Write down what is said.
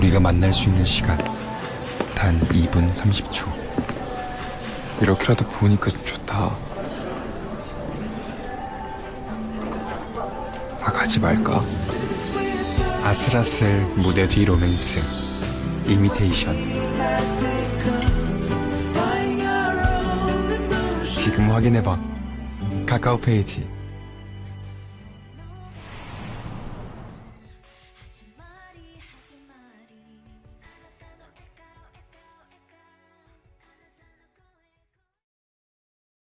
우리가 만날 수 있는 시간 단 2분 30초. 이렇게라도 보니까 좋다. 아, 가지 말까? 아슬아슬 무대 뒤 로맨스. 이미테이션. 지금 확인해봐. 카카오 페이지.